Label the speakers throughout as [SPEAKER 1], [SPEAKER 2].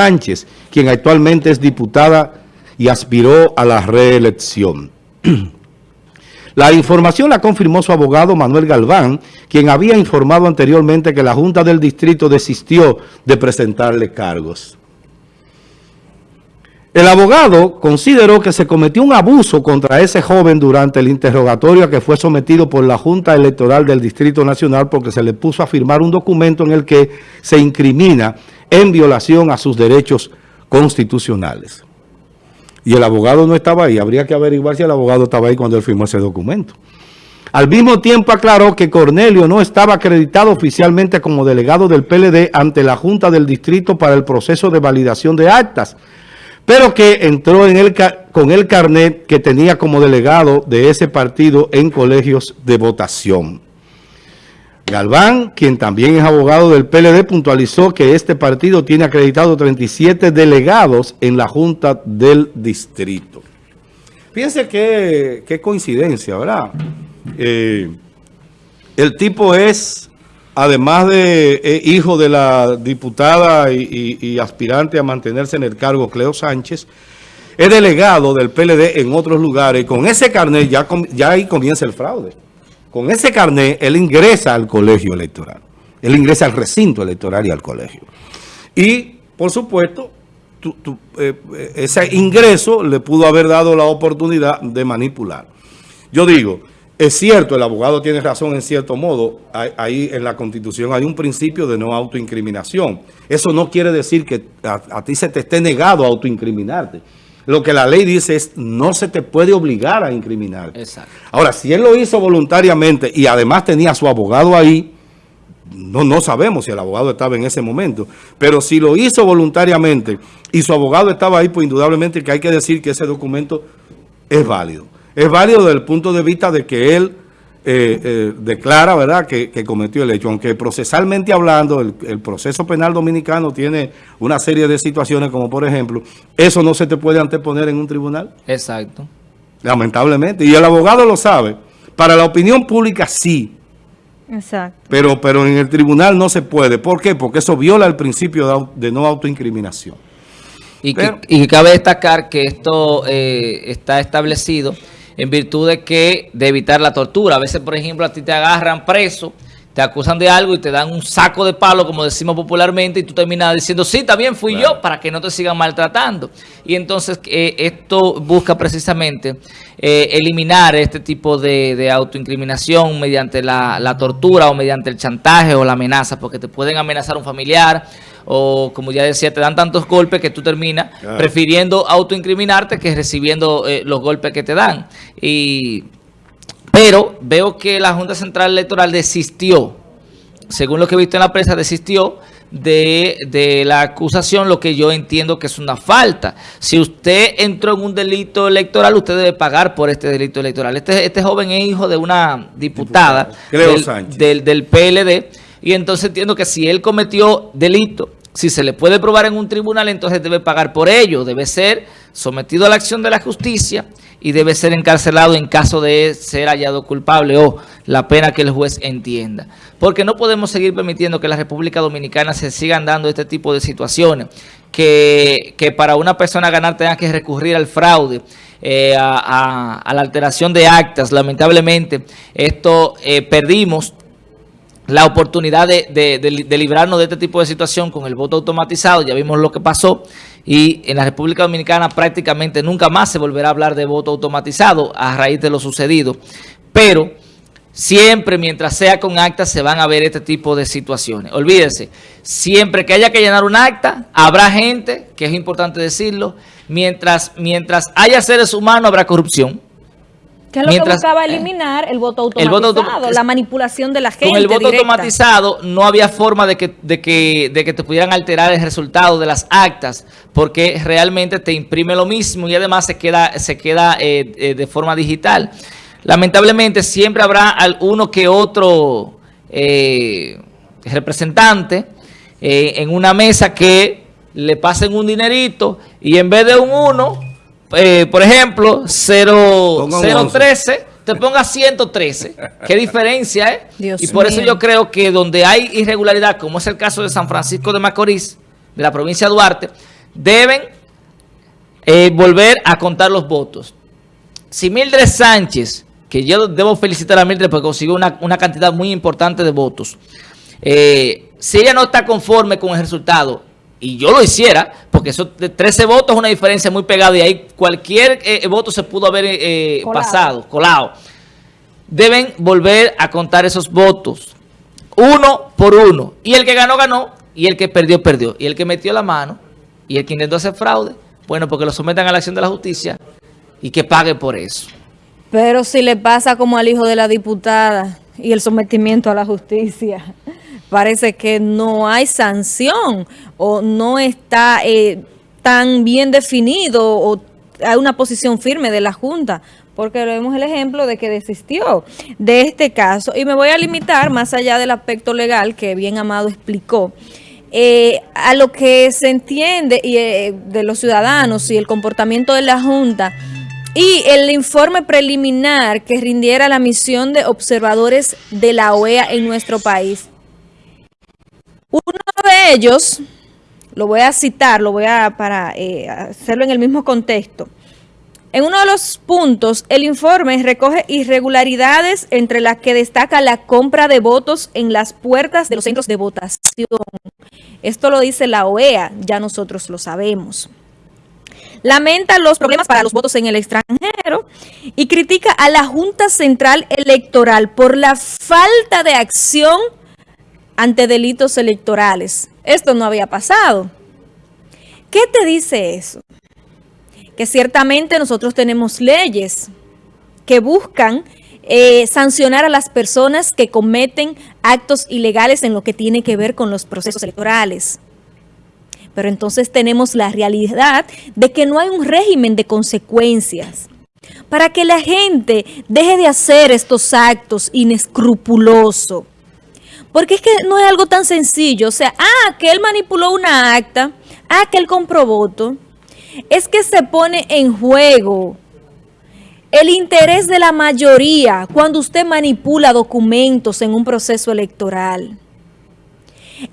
[SPEAKER 1] Sánchez, quien actualmente es diputada y aspiró a la reelección. La información la confirmó su abogado Manuel Galván, quien había informado anteriormente que la Junta del Distrito desistió de presentarle cargos. El abogado consideró que se cometió un abuso contra ese joven durante el interrogatorio a que fue sometido por la Junta Electoral del Distrito Nacional porque se le puso a firmar un documento en el que se incrimina en violación a sus derechos constitucionales. Y el abogado no estaba ahí. Habría que averiguar si el abogado estaba ahí cuando él firmó ese documento. Al mismo tiempo aclaró que Cornelio no estaba acreditado oficialmente como delegado del PLD ante la Junta del Distrito para el proceso de validación de actas, pero que entró en con el carnet que tenía como delegado de ese partido en colegios de votación. Galván, quien también es abogado del PLD, puntualizó que este partido tiene acreditado 37 delegados en la Junta del Distrito. Fíjense qué, coincidencia, ¿verdad? Eh, el tipo es además de eh, hijo de la diputada y, aspirante a mantenerse en el cargo Cleo Sánchez, es delegado del PLD en otros lugares. Con ese carnet ya, ya ahí comienza el fraude. Con ese carnet él ingresa al colegio electoral. Él ingresa al recinto electoral y al colegio. Y, por supuesto, eh, ese ingreso le pudo haber dado la oportunidad de manipular. Yo digo... Es cierto, el abogado tiene razón en cierto modo, ahí en la Constitución hay un principio de no autoincriminación. Eso no quiere decir que a, ti se te esté negado a autoincriminarte. Lo que la ley dice es no se te puede obligar a incriminarte. Exacto. Ahora, si él lo hizo voluntariamente y además tenía a su abogado ahí, no, no sabemos si el abogado estaba en ese momento, pero si lo hizo voluntariamente y su abogado estaba ahí, pues indudablemente que hay que decir que ese documento es válido es válido desde el punto de vista de que él eh, eh, declara ¿verdad? Que, cometió el hecho, aunque procesalmente hablando, el, proceso penal dominicano tiene una serie de situaciones como por ejemplo, eso no se te puede anteponer en un tribunal.
[SPEAKER 2] Exacto.
[SPEAKER 1] Lamentablemente, y el abogado lo sabe. Para la opinión pública sí. Exacto. Pero, pero en el tribunal no se puede. ¿Por qué? Porque eso viola el principio de, no autoincriminación.
[SPEAKER 2] Y, que, cabe destacar que esto eh, está establecido en virtud de que de evitar la tortura. A veces, por ejemplo, a ti te agarran preso, te acusan de algo y te dan un saco de palo, como decimos popularmente, y tú terminas diciendo, sí, también fui yo, para que no te sigan maltratando. Y entonces eh, esto busca precisamente eh, eliminar este tipo de, autoincriminación mediante la, la tortura o mediante el chantaje o la amenaza, porque te pueden amenazar un familiar, o como ya decía, te dan tantos golpes que tú terminas prefiriendo autoincriminarte que recibiendo eh, los golpes que te dan. Y, pero veo que la Junta Central Electoral desistió, según lo que he visto en la prensa, desistió de, de, la acusación, lo que yo entiendo que es una falta. Si usted entró en un delito electoral, usted debe pagar por este delito electoral. Este, este joven es hijo de una diputada, del, del PLD, y entonces entiendo que si él cometió delito si se le puede probar en un tribunal, entonces debe pagar por ello. Debe ser sometido a la acción de la justicia y debe ser encarcelado en caso de ser hallado culpable o la pena que el juez entienda. Porque no podemos seguir permitiendo que la República Dominicana se sigan dando este tipo de situaciones. Que, para una persona ganar tenga que recurrir al fraude, eh, a, la alteración de actas. Lamentablemente, esto eh, perdimos la oportunidad de, librarnos de este tipo de situación con el voto automatizado. Ya vimos lo que pasó y en la República Dominicana prácticamente nunca más se volverá a hablar de voto automatizado a raíz de lo sucedido. Pero siempre mientras sea con acta se van a ver este tipo de situaciones. Olvídese, siempre que haya que llenar un acta, habrá gente, que es importante decirlo, mientras, mientras haya seres humanos habrá corrupción.
[SPEAKER 3] ¿Qué es lo que buscaba eh, eliminar? El voto automatizado, la manipulación de la gente
[SPEAKER 2] Con el voto automatizado no había forma de que, de, que, de que te pudieran alterar el resultado de las actas, porque realmente te imprime lo mismo y además se queda, se queda eh, eh, de forma digital. Lamentablemente siempre habrá uno que otro representante en una mesa que le pasen un dinerito y en vez de un uno eh, por ejemplo, 013, te ponga 113. ¿Qué diferencia, eh? y por eso yo creo que donde hay irregularidad, como es el caso de San Francisco de Macorís, de la provincia de Duarte, deben eh, volver a contar los votos. Si Mildred Sánchez, que yo debo felicitar a Mildred porque consiguió una, cantidad muy importante de votos, eh, si ella no está conforme con el resultado, y yo lo hiciera, porque eso de 13 votos es una diferencia muy pegada y ahí cualquier eh, voto se pudo haber pasado, colado. Deben volver a contar esos votos, uno por uno. Y el que ganó, ganó, y el que perdió, perdió. Y el que metió la mano, y el que intentó hacer fraude, bueno, porque lo sometan a la acción de la justicia y que pague por eso.
[SPEAKER 3] Pero si le pasa como al hijo de la diputada y el sometimiento a la justicia, parece que no hay sanción o no está eh, tan bien definido o hay una posición firme de la Junta, porque vemos el ejemplo de que desistió de este caso. Y me voy a limitar, más allá del aspecto legal que bien Amado explicó, eh, a lo que se entiende y, eh, de los ciudadanos y el comportamiento de la Junta y el informe preliminar que rindiera la misión de observadores de la OEA en nuestro país. Uno de ellos, lo voy a citar, lo voy a para eh, hacerlo en el mismo contexto, en uno de los puntos, el informe recoge irregularidades entre las que destaca la compra de votos en las puertas de los centros de votación. Esto lo dice la OEA, ya nosotros lo sabemos. Lamenta los problemas para los votos en el extranjero y critica a la Junta Central Electoral por la falta de acción ante delitos electorales. Esto no había pasado. ¿Qué te dice eso? que ciertamente nosotros tenemos leyes que buscan eh, sancionar a las personas que cometen actos ilegales en lo que tiene que ver con los procesos electorales. Pero entonces tenemos la realidad de que no hay un régimen de consecuencias para que la gente deje de hacer estos actos inescrupulosos. Porque es que no es algo tan sencillo. O sea, ah, que él manipuló una acta, ah, que él compró voto es que se pone en juego el interés de la mayoría cuando usted manipula documentos en un proceso electoral.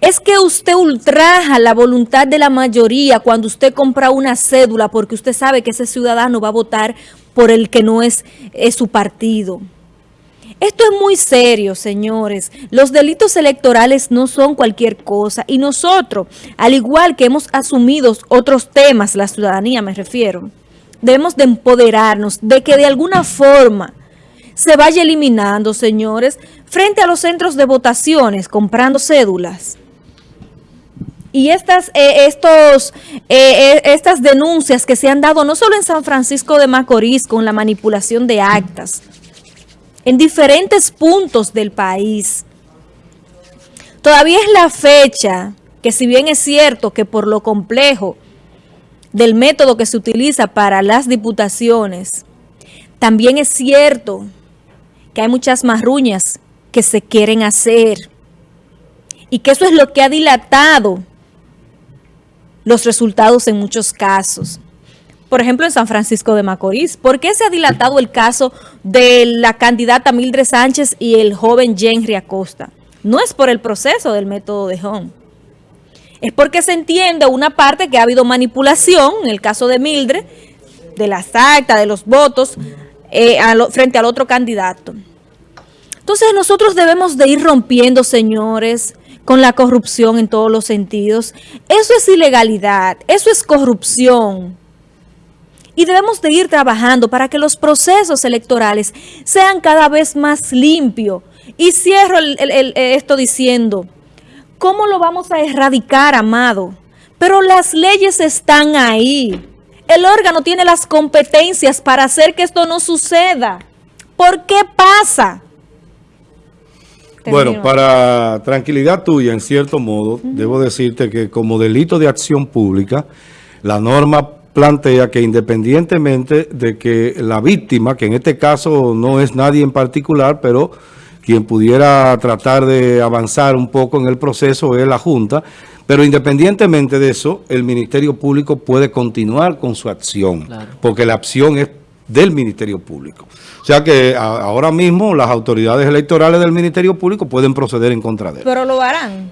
[SPEAKER 3] Es que usted ultraja la voluntad de la mayoría cuando usted compra una cédula porque usted sabe que ese ciudadano va a votar por el que no es, es su partido. Esto es muy serio, señores. Los delitos electorales no son cualquier cosa. Y nosotros, al igual que hemos asumido otros temas, la ciudadanía me refiero, debemos de empoderarnos de que de alguna forma se vaya eliminando, señores, frente a los centros de votaciones, comprando cédulas. Y estas, eh, estos, eh, eh, estas denuncias que se han dado no solo en San Francisco de Macorís con la manipulación de actas, en diferentes puntos del país. Todavía es la fecha que si bien es cierto que por lo complejo del método que se utiliza para las diputaciones, también es cierto que hay muchas marruñas que se quieren hacer y que eso es lo que ha dilatado los resultados en muchos casos por ejemplo, en San Francisco de Macorís. ¿Por qué se ha dilatado el caso de la candidata Mildred Sánchez y el joven Henry Acosta? No es por el proceso del método de Home. Es porque se entiende una parte que ha habido manipulación, en el caso de Mildred, de las actas, de los votos, eh, frente al otro candidato. Entonces nosotros debemos de ir rompiendo, señores, con la corrupción en todos los sentidos. Eso es ilegalidad, eso es corrupción y debemos de ir trabajando para que los procesos electorales sean cada vez más limpios. Y cierro esto diciendo, ¿cómo lo vamos a erradicar, amado? Pero las leyes están ahí. El órgano tiene las competencias para hacer que esto no suceda. ¿Por qué pasa?
[SPEAKER 1] Bueno, para tranquilidad tuya, en cierto modo, debo decirte que como delito de acción pública, la norma plantea que independientemente de que la víctima, que en este caso no es nadie en particular, pero quien pudiera tratar de avanzar un poco en el proceso es la Junta, pero independientemente de eso, el Ministerio Público puede continuar con su acción, porque la acción es del Ministerio Público. O sea que ahora mismo las autoridades electorales del Ministerio Público pueden proceder en contra de él.
[SPEAKER 3] Pero lo harán.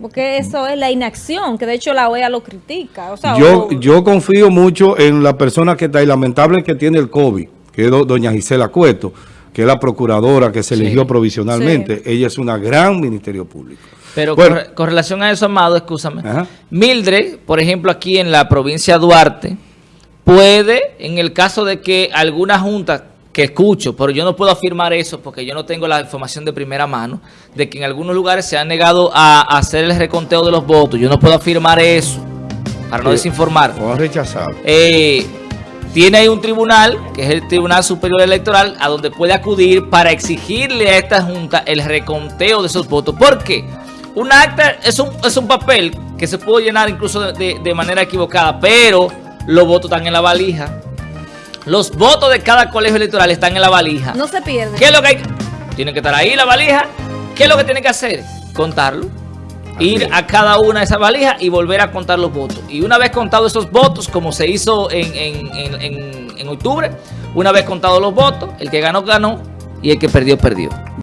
[SPEAKER 3] Porque eso es la inacción, que de hecho la OEA lo critica.
[SPEAKER 1] yo, yo confío mucho en la persona que está ahí, lamentable que tiene el COVID, que es doña Gisela Cueto, que es la procuradora que se eligió provisionalmente. Ella es una gran ministerio público.
[SPEAKER 2] Pero con, relación a eso, Amado, escúchame. Mildred, por ejemplo, aquí en la provincia de Duarte, puede, en el caso de que alguna junta que escucho, pero yo no puedo afirmar eso porque yo no tengo la información de primera mano, de que en algunos lugares se han negado a, hacer el reconteo de los votos. Yo no puedo afirmar eso, para no desinformar.
[SPEAKER 1] O rechazado.
[SPEAKER 2] Eh, tiene ahí un tribunal, que es el Tribunal Superior Electoral, a donde puede acudir para exigirle a esta Junta el reconteo de esos votos. ¿Por qué? Un acta es un, es un papel que se puede llenar incluso de, manera equivocada, pero los votos están en la valija. Los votos de cada colegio electoral están en la valija.
[SPEAKER 3] No se pierde.
[SPEAKER 2] ¿Qué es lo que hay? Tienen que estar ahí la valija. ¿Qué es lo que tienen que hacer? Contarlo. Ir a cada una de esas valijas y volver a contar los votos. Y una vez contados esos votos, como se hizo en, en octubre, una vez contados los votos, el que ganó, ganó y el que perdió, perdió.